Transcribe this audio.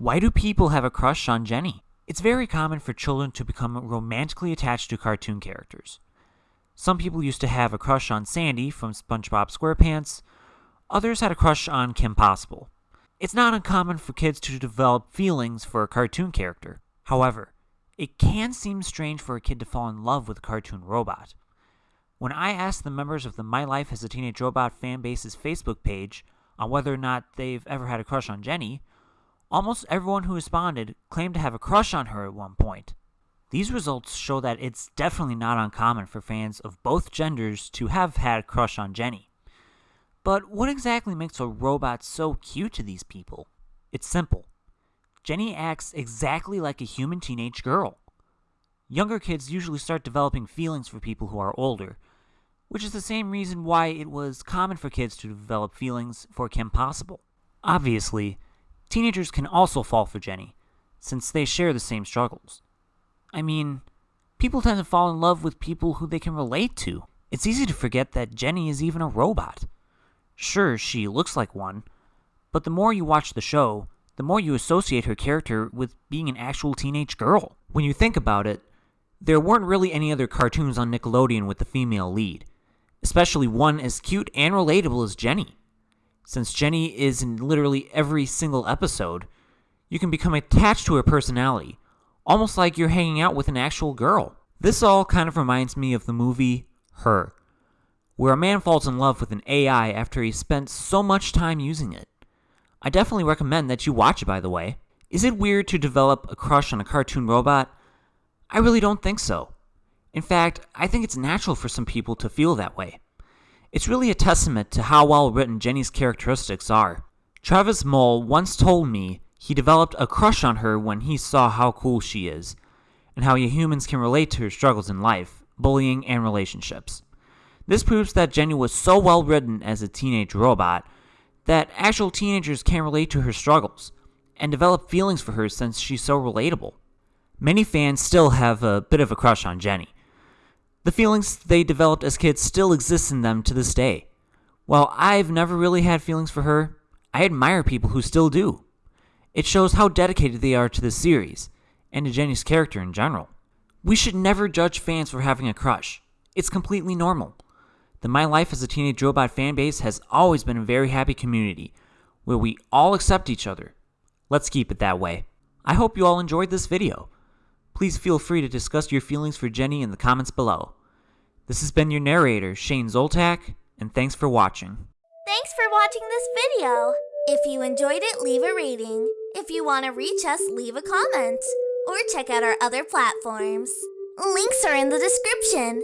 Why do people have a crush on Jenny? It's very common for children to become romantically attached to cartoon characters. Some people used to have a crush on Sandy from SpongeBob SquarePants, others had a crush on Kim Possible. It's not uncommon for kids to develop feelings for a cartoon character. However, it can seem strange for a kid to fall in love with a cartoon robot. When I asked the members of the My Life as a Teenage Robot fanbase's Facebook page on whether or not they've ever had a crush on Jenny, almost everyone who responded claimed to have a crush on her at one point. These results show that it's definitely not uncommon for fans of both genders to have had a crush on Jenny. But what exactly makes a robot so cute to these people? It's simple. Jenny acts exactly like a human teenage girl. Younger kids usually start developing feelings for people who are older, which is the same reason why it was common for kids to develop feelings for Kim Possible. Obviously, teenagers can also fall for Jenny, since they share the same struggles. I mean, people tend to fall in love with people who they can relate to. It's easy to forget that Jenny is even a robot. Sure, she looks like one, but the more you watch the show, the more you associate her character with being an actual teenage girl. When you think about it, there weren't really any other cartoons on Nickelodeon with a female lead, especially one as cute and relatable as Jenny. Since Jenny is in literally every single episode, you can become attached to her personality, almost like you're hanging out with an actual girl. This all kind of reminds me of the movie Her, where a man falls in love with an AI after he spent so much time using it. I definitely recommend that you watch it, by the way. Is it weird to develop a crush on a cartoon robot? I really don't think so. In fact, I think it's natural for some people to feel that way. It's really a testament to how well written Jenny's characteristics are. Travis Mole once told me he developed a crush on her when he saw how cool she is, and how humans can relate to her struggles in life, bullying, and relationships. This proves that Jenny was so well written as a teenage robot that actual teenagers can relate to her struggles and develop feelings for her since she's so relatable. Many fans still have a bit of a crush on Jenny. The feelings they developed as kids still exist in them to this day. While I've never really had feelings for her, I admire people who still do. It shows how dedicated they are to the series, and to Jenny's character in general. We should never judge fans for having a crush. It's completely normal. The My Life as a Teenage Robot fanbase has always been a very happy community, where we all accept each other. Let's keep it that way. I hope you all enjoyed this video. Please feel free to discuss your feelings for Jenny in the comments below. This has been your narrator, Shane Zoltak, and thanks for watching. Thanks for watching this video. If you enjoyed it, leave a rating. If you want to reach us, leave a comment. Or check out our other platforms. Links are in the description.